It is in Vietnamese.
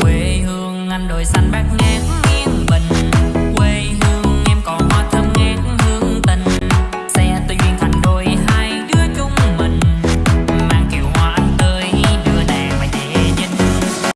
quê hương anh đồi xanh bát ngát.